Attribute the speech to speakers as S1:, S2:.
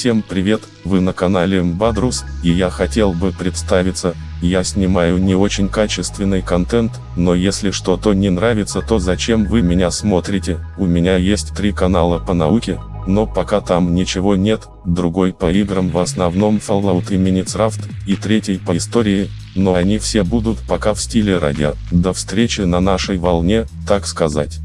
S1: Всем привет, вы на канале Мбадрус, и я хотел бы представиться, я снимаю не очень качественный контент, но если что-то не нравится то зачем вы меня смотрите, у меня есть три канала по науке, но пока там ничего нет, другой по играм в основном Fallout и Minecraft, и третий по истории, но они все будут пока в стиле радио. До встречи на нашей волне, так сказать.